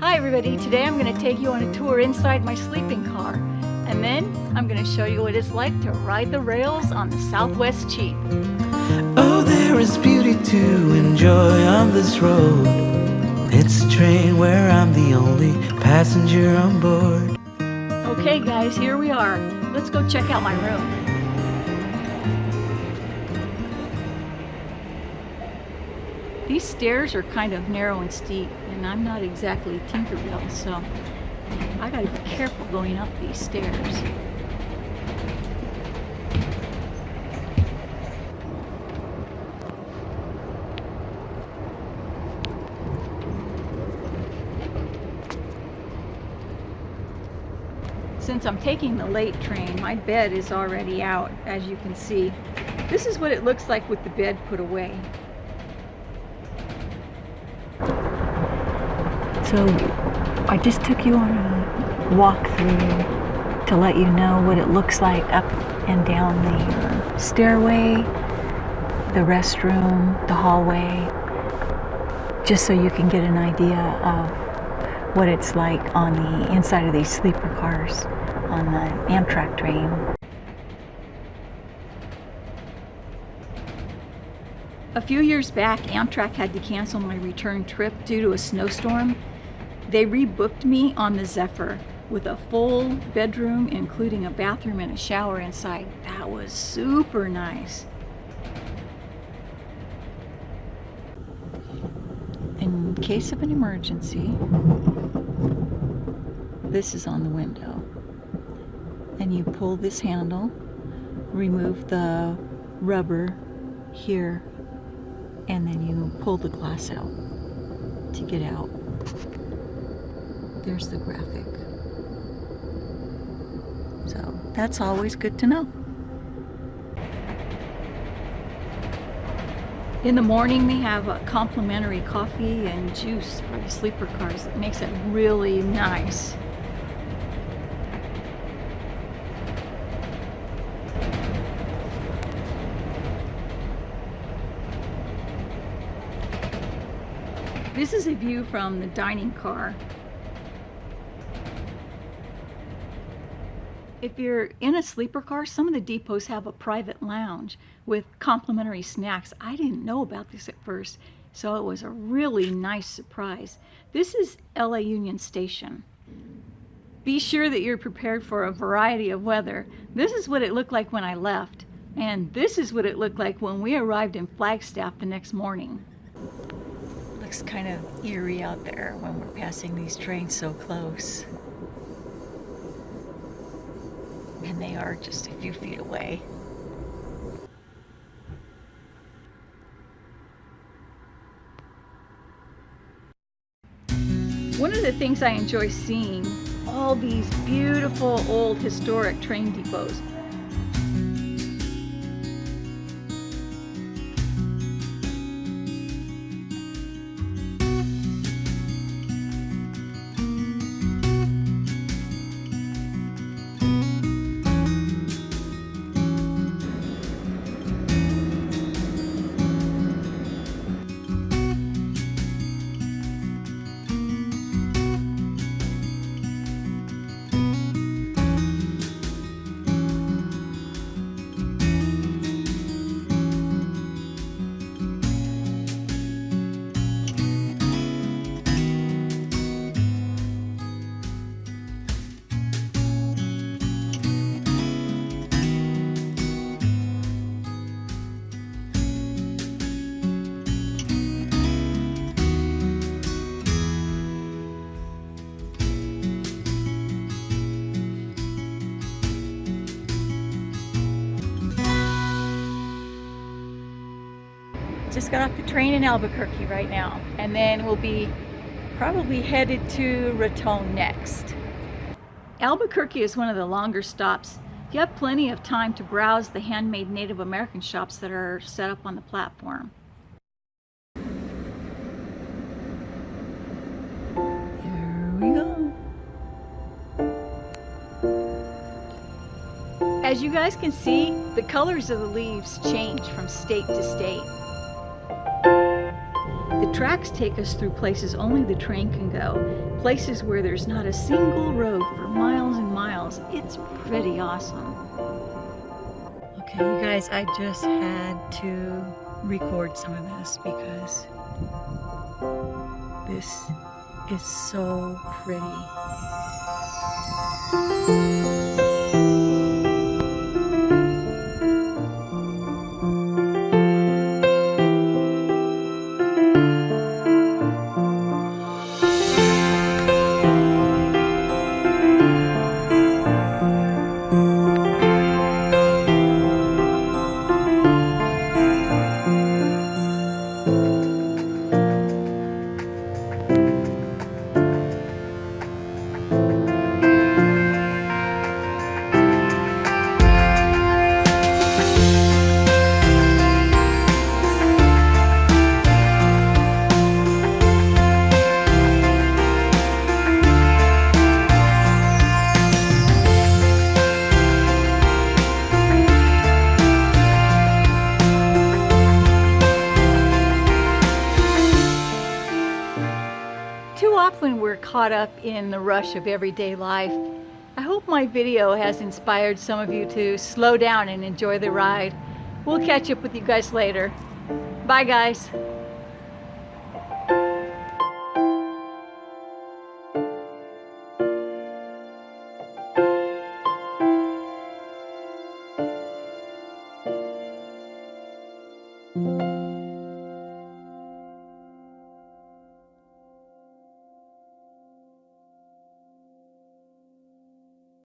Hi everybody, today I'm going to take you on a tour inside my sleeping car and then I'm going to show you what it's like to ride the rails on the Southwest Chief. Oh, there is beauty to enjoy on this road. It's a train where I'm the only passenger on board. Okay guys, here we are. Let's go check out my room. These stairs are kind of narrow and steep, and I'm not exactly Tinkerbell, so I gotta be careful going up these stairs. Since I'm taking the late train, my bed is already out, as you can see. This is what it looks like with the bed put away. So I just took you on a walkthrough to let you know what it looks like up and down the stairway, the restroom, the hallway, just so you can get an idea of what it's like on the inside of these sleeper cars on the Amtrak train. A few years back, Amtrak had to cancel my return trip due to a snowstorm they rebooked me on the Zephyr with a full bedroom, including a bathroom and a shower inside. That was super nice. In case of an emergency, this is on the window. And you pull this handle, remove the rubber here, and then you pull the glass out to get out. There's the graphic. So that's always good to know. In the morning, they have a complimentary coffee and juice for the sleeper cars. It makes it really nice. This is a view from the dining car. If you're in a sleeper car, some of the depots have a private lounge with complimentary snacks. I didn't know about this at first, so it was a really nice surprise. This is LA Union Station. Be sure that you're prepared for a variety of weather. This is what it looked like when I left, and this is what it looked like when we arrived in Flagstaff the next morning. Looks kind of eerie out there when we're passing these trains so close. And they are just a few feet away. One of the things I enjoy seeing, all these beautiful old historic train depots. Just got off the train in Albuquerque right now and then we'll be probably headed to Raton next. Albuquerque is one of the longer stops. You have plenty of time to browse the handmade Native American shops that are set up on the platform. We go. As you guys can see, the colors of the leaves change from state to state. The tracks take us through places only the train can go, places where there's not a single road for miles and miles. It's pretty awesome. Okay, you guys, I just had to record some of this because this is so pretty. often we're caught up in the rush of everyday life. I hope my video has inspired some of you to slow down and enjoy the ride. We'll catch up with you guys later. Bye guys.